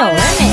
有人没